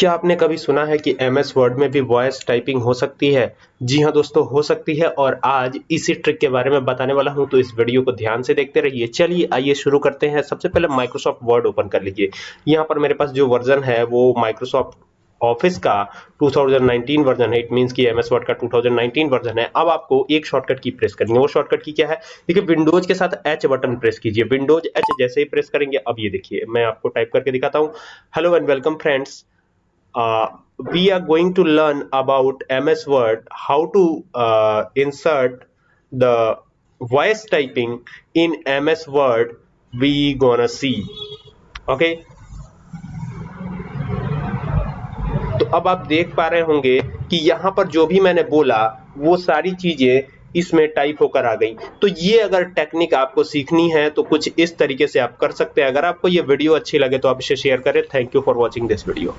क्या आपने कभी सुना है कि एम एस वर्ड में भी वॉइस टाइपिंग हो सकती है? जी हाँ दोस्तों, हो सकती है और आज इसी ट्रिक के बारे में बताने वाला हूँ तो इस वीडियो को ध्यान से देखते रहिए। चलिए, आइए शुरू करते हैं। सबसे पहले माइक्रोसॉफ्ट वर्ड ओपन कर लीजिए। यहाँ पर मेरे पास जो वर्जन है, वो माइक्रोसॉफ्ट ऑफ़िस का 2019 वर्जन है। इट मींस कि एमएस वर्ड का 2019 वर्जन है। अब आपको एक शॉर्टकट की प्रेस करनी है। वो शॉर्टकट की क्या है? देखिए विंडोज़ के साथ एच बटन प्रेस कीजिए। विंडोज़ एच जैसे ही प्रेस करेंगे, अब ये देखिए, मैं आपको टाइप करके दिखाता हूँ। Hello and welcome friends uh, we are going to learn about MS Word how to uh, insert the voice typing in MS Word we gonna see. Okay? तो अब आप देख पा रहे होंगे कि यहाँ पर जो भी मैंने बोला वो सारी चीज़ें इसमें टाइप होकर आ गई। तो ये अगर टेक्निक आपको सीखनी है तो कुछ इस तरीके से आप कर सकते हैं। अगर आपको ये वीडियो अच्छी लगे तो आप इसे शेयर करें। Thank you for watching this video